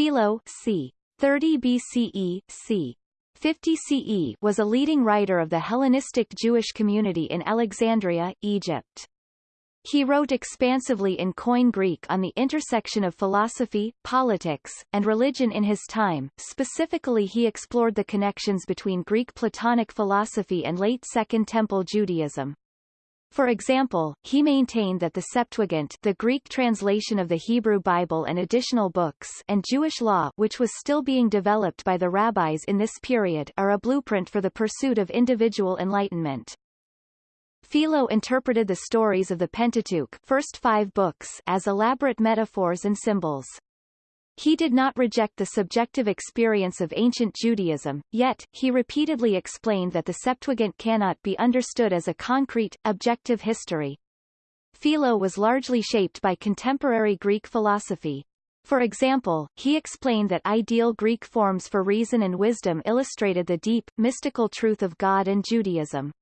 Philo c. 30 BCE, c. 50 CE was a leading writer of the Hellenistic Jewish community in Alexandria, Egypt. He wrote expansively in Koine Greek on the intersection of philosophy, politics, and religion in his time, specifically he explored the connections between Greek Platonic philosophy and late Second Temple Judaism. For example, he maintained that the Septuagint the Greek translation of the Hebrew Bible and additional books and Jewish law which was still being developed by the rabbis in this period are a blueprint for the pursuit of individual enlightenment. Philo interpreted the stories of the Pentateuch first five books as elaborate metaphors and symbols. He did not reject the subjective experience of ancient Judaism, yet, he repeatedly explained that the Septuagint cannot be understood as a concrete, objective history. Philo was largely shaped by contemporary Greek philosophy. For example, he explained that ideal Greek forms for reason and wisdom illustrated the deep, mystical truth of God and Judaism.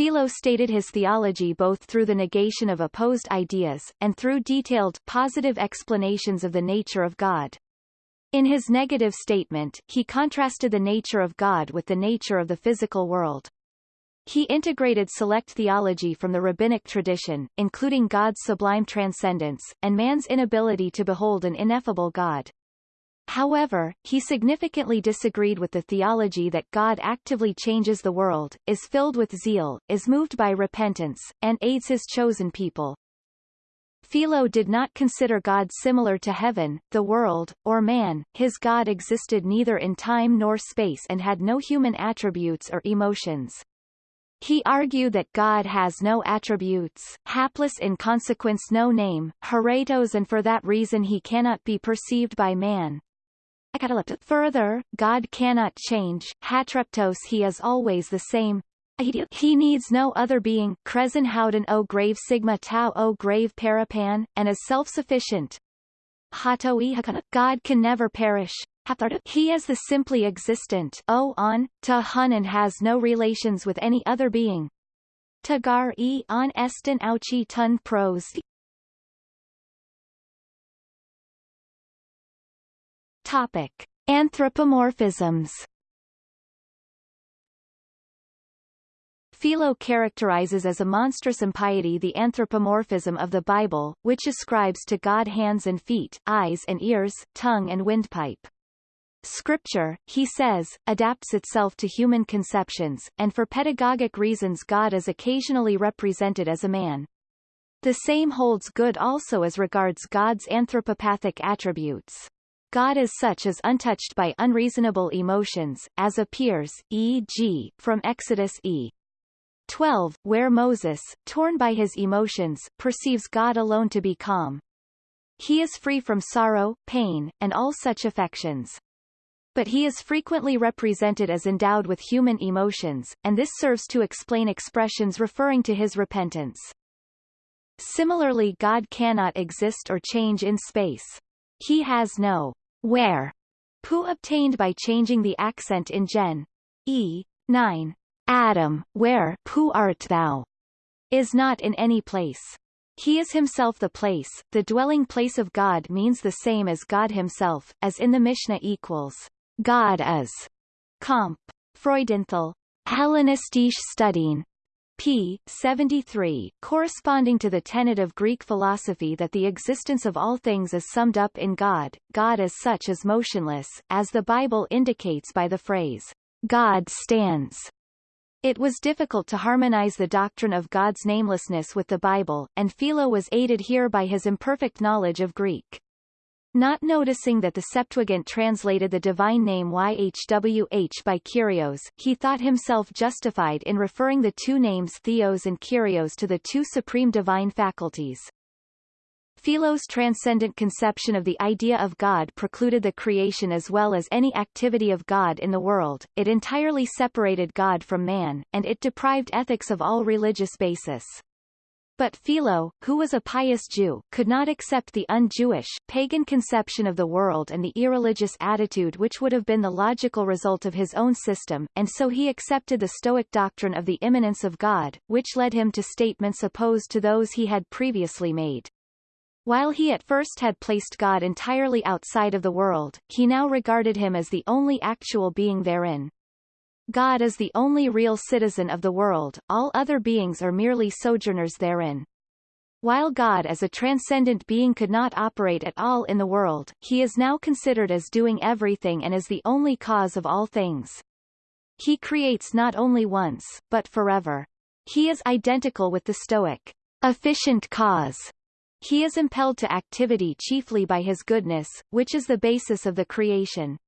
Philo stated his theology both through the negation of opposed ideas, and through detailed, positive explanations of the nature of God. In his negative statement, he contrasted the nature of God with the nature of the physical world. He integrated select theology from the rabbinic tradition, including God's sublime transcendence, and man's inability to behold an ineffable God. However, he significantly disagreed with the theology that God actively changes the world, is filled with zeal, is moved by repentance, and aids his chosen people. Philo did not consider God similar to heaven, the world, or man, his God existed neither in time nor space and had no human attributes or emotions. He argued that God has no attributes, hapless in consequence no name, haretos and for that reason he cannot be perceived by man. Further, God cannot change, hatreptos he is always the same. He needs no other being, Kresin Howden O grave Sigma Tau O grave Parapan, and is self-sufficient. God can never perish. He is the simply existent O on, ta hun and has no relations with any other being. Tagar e on estin auchi tun pros Topic: Anthropomorphisms. Philo characterizes as a monstrous impiety the anthropomorphism of the Bible, which ascribes to God hands and feet, eyes and ears, tongue and windpipe. Scripture, he says, adapts itself to human conceptions, and for pedagogic reasons God is occasionally represented as a man. The same holds good also as regards God's anthropopathic attributes. God as such is untouched by unreasonable emotions, as appears, e.g., from Exodus e. 12, where Moses, torn by his emotions, perceives God alone to be calm. He is free from sorrow, pain, and all such affections. But he is frequently represented as endowed with human emotions, and this serves to explain expressions referring to his repentance. Similarly God cannot exist or change in space. He has no where pu obtained by changing the accent in gen. E. 9. Adam, where pu art thou, is not in any place. He is himself the place, the dwelling place of God means the same as God himself, as in the Mishnah equals, God is. Comp. Freudenthal. Hellenistische Studien, p. 73, corresponding to the tenet of Greek philosophy that the existence of all things is summed up in God, God as such is motionless, as the Bible indicates by the phrase, God stands. It was difficult to harmonize the doctrine of God's namelessness with the Bible, and Philo was aided here by his imperfect knowledge of Greek. Not noticing that the Septuagint translated the divine name YHWH by Kyrios, he thought himself justified in referring the two names Theos and Kyrios to the two supreme divine faculties. Philo's transcendent conception of the idea of God precluded the creation as well as any activity of God in the world, it entirely separated God from man, and it deprived ethics of all religious basis. But Philo, who was a pious Jew, could not accept the un-Jewish, pagan conception of the world and the irreligious attitude which would have been the logical result of his own system, and so he accepted the Stoic doctrine of the immanence of God, which led him to statements opposed to those he had previously made. While he at first had placed God entirely outside of the world, he now regarded him as the only actual being therein. God is the only real citizen of the world, all other beings are merely sojourners therein. While God as a transcendent being could not operate at all in the world, he is now considered as doing everything and as the only cause of all things. He creates not only once, but forever. He is identical with the Stoic efficient cause. He is impelled to activity chiefly by his goodness, which is the basis of the creation.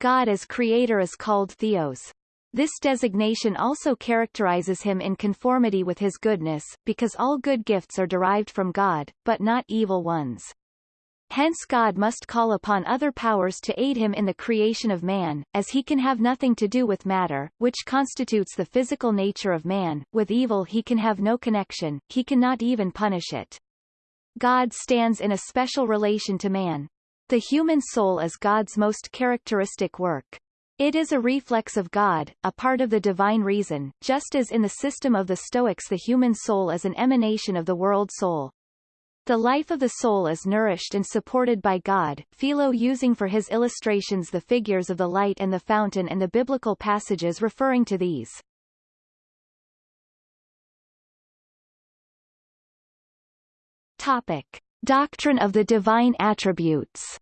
God as creator is called theos. This designation also characterizes him in conformity with his goodness, because all good gifts are derived from God, but not evil ones. Hence God must call upon other powers to aid him in the creation of man, as he can have nothing to do with matter, which constitutes the physical nature of man, with evil he can have no connection, he cannot even punish it. God stands in a special relation to man. The human soul is God's most characteristic work. It is a reflex of God, a part of the divine reason, just as in the system of the Stoics the human soul is an emanation of the world soul. The life of the soul is nourished and supported by God, Philo using for his illustrations the figures of the light and the fountain and the biblical passages referring to these. Topic. Doctrine of the divine attributes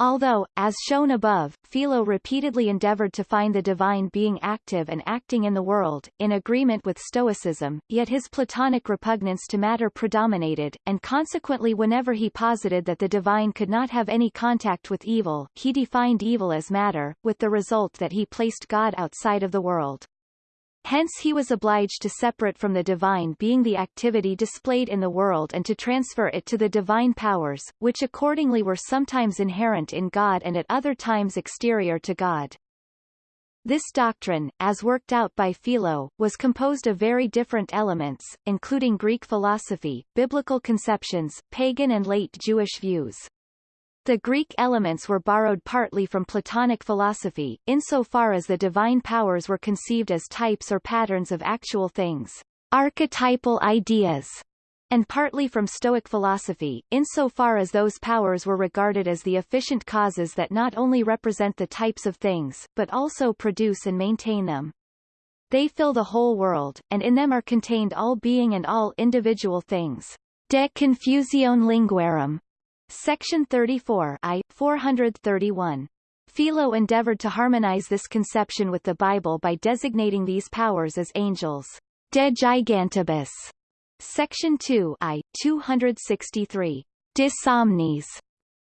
Although, as shown above, Philo repeatedly endeavored to find the divine being active and acting in the world, in agreement with Stoicism, yet his Platonic repugnance to matter predominated, and consequently whenever he posited that the divine could not have any contact with evil, he defined evil as matter, with the result that he placed God outside of the world. Hence he was obliged to separate from the divine being the activity displayed in the world and to transfer it to the divine powers, which accordingly were sometimes inherent in God and at other times exterior to God. This doctrine, as worked out by Philo, was composed of very different elements, including Greek philosophy, biblical conceptions, pagan and late Jewish views. The Greek elements were borrowed partly from Platonic philosophy, insofar as the divine powers were conceived as types or patterns of actual things, archetypal ideas, and partly from Stoic philosophy, insofar as those powers were regarded as the efficient causes that not only represent the types of things, but also produce and maintain them. They fill the whole world, and in them are contained all being and all individual things. De Confusione Linguarum Section 34 I, 431. Philo endeavored to harmonize this conception with the Bible by designating these powers as angels. De gigantibus. Section 2 I, 263. De somniis.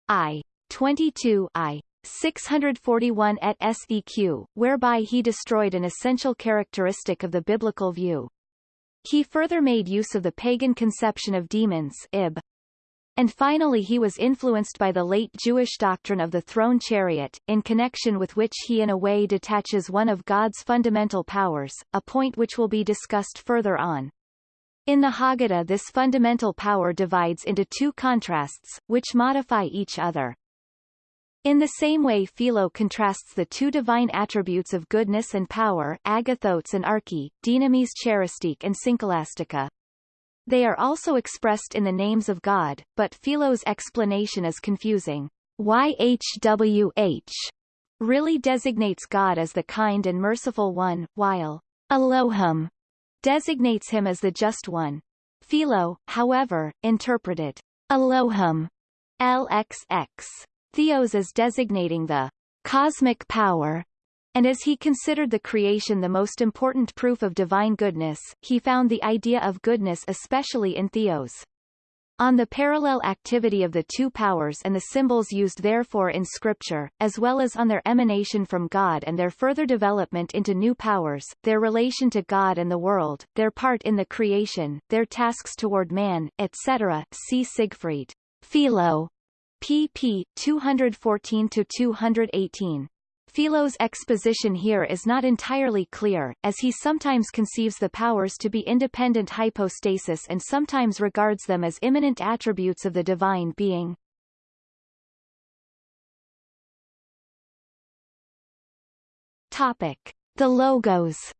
I. 22 I. 641 et seq, whereby he destroyed an essential characteristic of the biblical view. He further made use of the pagan conception of demons Ib. And finally he was influenced by the late Jewish doctrine of the throne chariot, in connection with which he in a way detaches one of God's fundamental powers, a point which will be discussed further on. In the Haggadah this fundamental power divides into two contrasts, which modify each other. In the same way Philo contrasts the two divine attributes of goodness and power agathos and arche, dynamis charistique and syncholastica. They are also expressed in the names of God, but Philo's explanation is confusing. YHWH really designates God as the kind and merciful one, while Elohim designates him as the just one. Philo, however, interpreted Elohim LXX Theos as designating the cosmic power and as he considered the creation the most important proof of divine goodness, he found the idea of goodness especially in theos. On the parallel activity of the two powers and the symbols used therefore in Scripture, as well as on their emanation from God and their further development into new powers, their relation to God and the world, their part in the creation, their tasks toward man, etc. See Siegfried. Philo. pp. 214-218. Philo's exposition here is not entirely clear, as he sometimes conceives the powers to be independent hypostasis and sometimes regards them as immanent attributes of the divine being. Topic. The Logos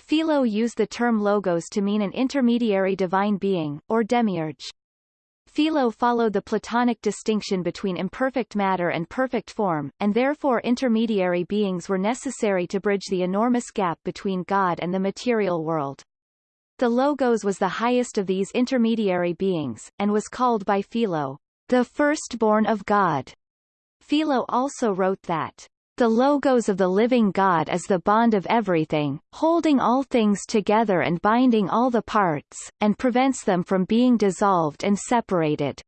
Philo used the term logos to mean an intermediary divine being, or demiurge. Philo followed the Platonic distinction between imperfect matter and perfect form, and therefore intermediary beings were necessary to bridge the enormous gap between God and the material world. The Logos was the highest of these intermediary beings, and was called by Philo, the firstborn of God. Philo also wrote that the logos of the living God is the bond of everything, holding all things together and binding all the parts, and prevents them from being dissolved and separated.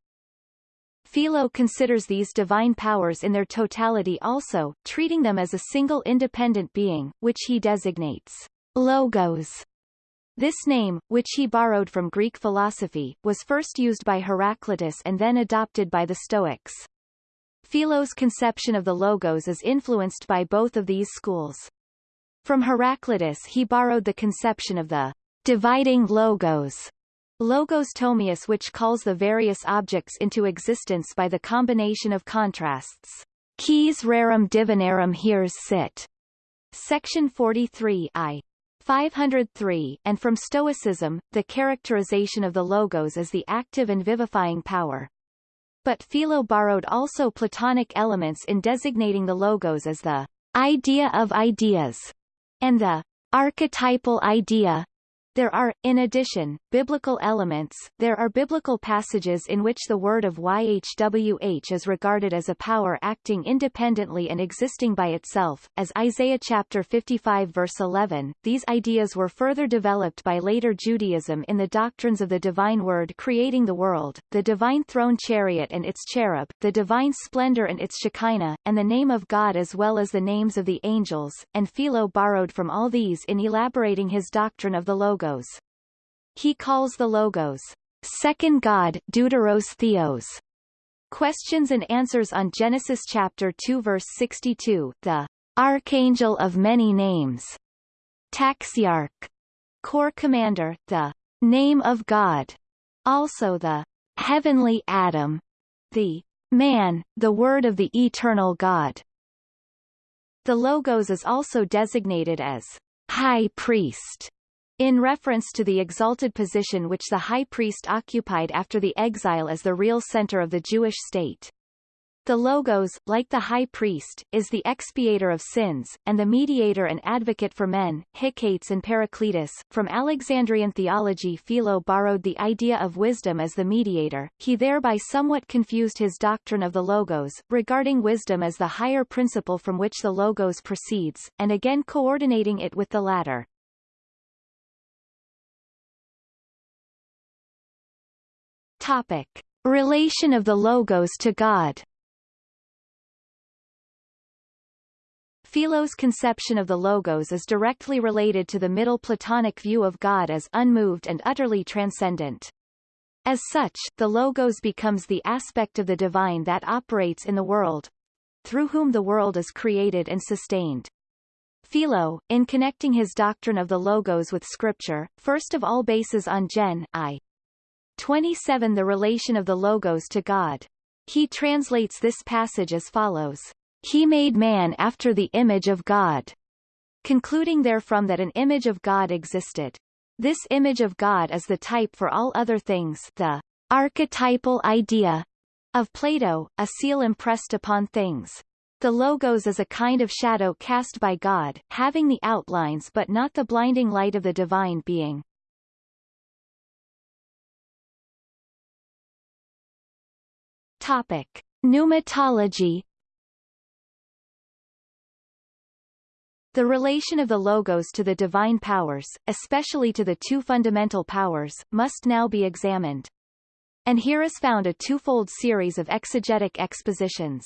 Philo considers these divine powers in their totality also, treating them as a single independent being, which he designates logos. This name, which he borrowed from Greek philosophy, was first used by Heraclitus and then adopted by the Stoics. Philo's conception of the logos is influenced by both of these schools. From Heraclitus he borrowed the conception of the dividing logos, logos tomeus which calls the various objects into existence by the combination of contrasts. Quis rerum divinarum heres sit. Section 43 I. 503, and from Stoicism, the characterization of the logos as the active and vivifying power. But Philo borrowed also Platonic elements in designating the logos as the idea of ideas and the archetypal idea there are, in addition, biblical elements. There are biblical passages in which the word of YHWH is regarded as a power acting independently and existing by itself, as Isaiah chapter 55 verse 11. These ideas were further developed by later Judaism in the doctrines of the divine word creating the world, the divine throne chariot and its cherub, the divine splendor and its Shekinah, and the name of God as well as the names of the angels, and Philo borrowed from all these in elaborating his doctrine of the Logos logos. He calls the logos second God Deuteros Theos. Questions and answers on Genesis chapter 2 verse 62, the Archangel of many names, Taxiarch, Corps Commander, the Name of God, also the Heavenly Adam, the Man, the Word of the Eternal God. The Logos is also designated as High Priest in reference to the exalted position which the high priest occupied after the exile as the real center of the Jewish state. The Logos, like the high priest, is the expiator of sins, and the mediator and advocate for men, Hecate and Paracletus. From Alexandrian theology Philo borrowed the idea of wisdom as the mediator, he thereby somewhat confused his doctrine of the Logos, regarding wisdom as the higher principle from which the Logos proceeds, and again coordinating it with the latter. Topic. Relation of the logos to God Philo's conception of the logos is directly related to the Middle Platonic view of God as unmoved and utterly transcendent. As such, the logos becomes the aspect of the divine that operates in the world, through whom the world is created and sustained. Philo, in connecting his doctrine of the logos with scripture, first of all bases on Gen. I. 27 The relation of the Logos to God. He translates this passage as follows. He made man after the image of God, concluding therefrom that an image of God existed. This image of God is the type for all other things the archetypal idea of Plato, a seal impressed upon things. The logos is a kind of shadow cast by God, having the outlines but not the blinding light of the divine being. Topic: Pneumatology. The relation of the logos to the divine powers, especially to the two fundamental powers, must now be examined. And here is found a twofold series of exegetic expositions.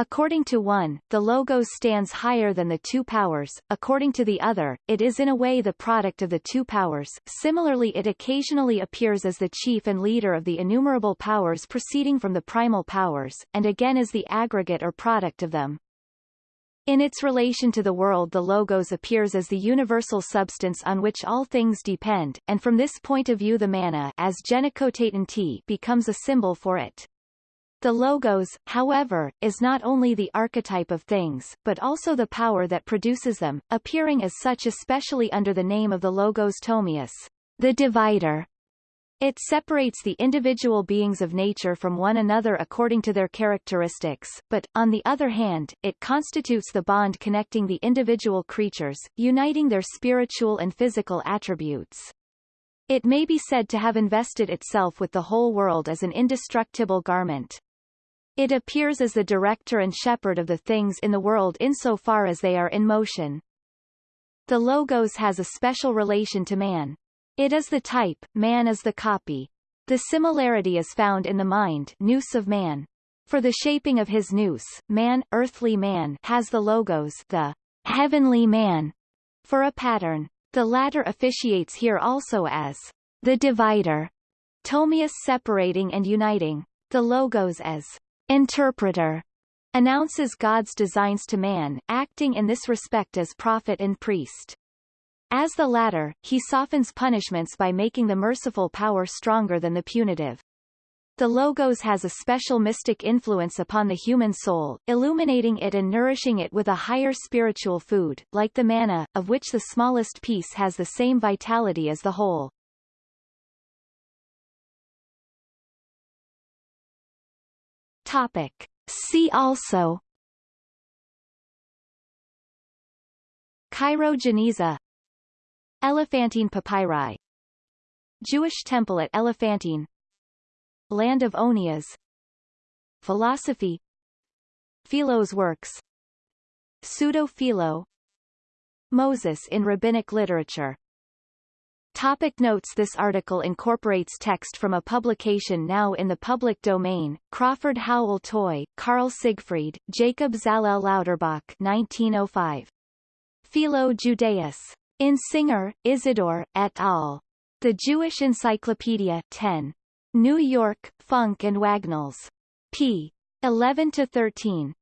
According to one, the logos stands higher than the two powers, according to the other, it is in a way the product of the two powers, similarly it occasionally appears as the chief and leader of the innumerable powers proceeding from the primal powers, and again as the aggregate or product of them. In its relation to the world the logos appears as the universal substance on which all things depend, and from this point of view the manna as t becomes a symbol for it. The logos, however, is not only the archetype of things, but also the power that produces them, appearing as such especially under the name of the logos tomeus, the divider. It separates the individual beings of nature from one another according to their characteristics, but, on the other hand, it constitutes the bond connecting the individual creatures, uniting their spiritual and physical attributes. It may be said to have invested itself with the whole world as an indestructible garment. It appears as the director and shepherd of the things in the world insofar as they are in motion. The logos has a special relation to man. It is the type, man is the copy. The similarity is found in the mind nous of man. For the shaping of his nous, man, earthly man, has the logos the heavenly man for a pattern. The latter officiates here also as the divider, Tomeus separating and uniting, the logos as interpreter announces God's designs to man, acting in this respect as prophet and priest. As the latter, he softens punishments by making the merciful power stronger than the punitive. The Logos has a special mystic influence upon the human soul, illuminating it and nourishing it with a higher spiritual food, like the manna, of which the smallest piece has the same vitality as the whole. Topic. See also. Cairo-Geniza Elephantine papyri. Jewish temple at Elephantine. Land of Onias. Philosophy. Philo's works. Pseudo-Philo. Moses in rabbinic literature Topic notes This article incorporates text from a publication now in the public domain, Crawford Howell Toy, Carl Siegfried, Jacob Zalel Lauterbach 1905. Philo Judaeus. In Singer, Isidore, et al. The Jewish Encyclopedia 10. New York, Funk and Wagnalls. p. 11-13.